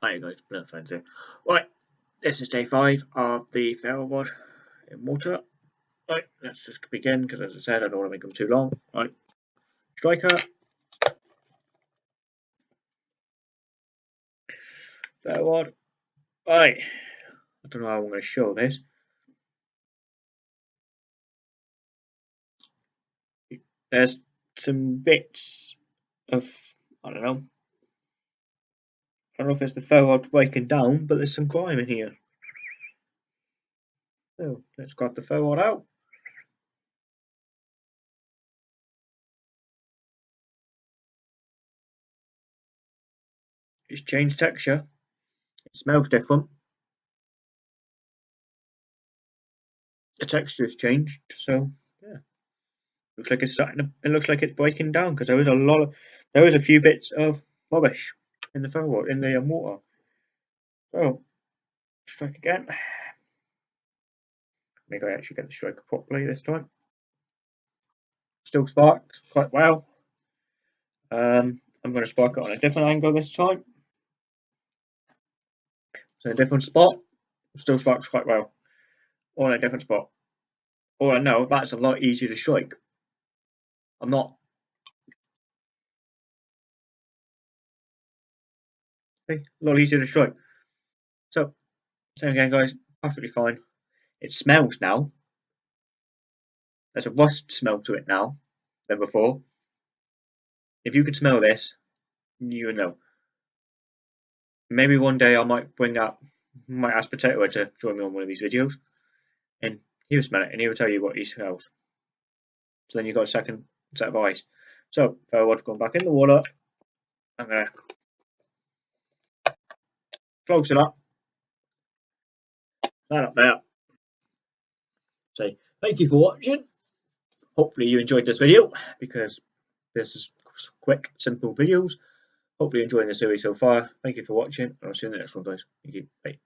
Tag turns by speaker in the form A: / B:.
A: Hi guys, Blunt Friends here. Right, this is day five of the Rod in water. Right, let's just begin because as I said, I don't want to make them too long. Right, striker. Rod. Right, I don't know how I'm going to show this. There's some bits of, I don't know, I don't know if it's the ferro breaking down, but there's some grime in here. So let's grab the ferro out. It's changed texture. It smells different. The texture has changed, so yeah. Looks like it's starting to, it looks like it's breaking down because there was a lot of there was a few bits of rubbish in the ferro in the um, water. So, strike again. Maybe I actually get the striker properly this time. Still sparks quite well. Um, I'm going to spark it on a different angle this time. So a different spot, still sparks quite well. On a different spot. Or I know that's a lot easier to strike. I'm not a lot easier to strike. So, same again, guys, perfectly fine. It smells now. There's a rust smell to it now than before. If you could smell this, you would know. Maybe one day I might bring up, might ask Potato to join me on one of these videos, and he'll smell it and he'll tell you what he smells. So then you've got a second set of eyes. So, if I going back in the water, I'm going to close it up, that up there. Say thank you for watching. Hopefully you enjoyed this video because this is quick, simple videos. Hopefully you're enjoying the series so far. Thank you for watching. And I'll see you in the next one, guys. Thank you. Bye.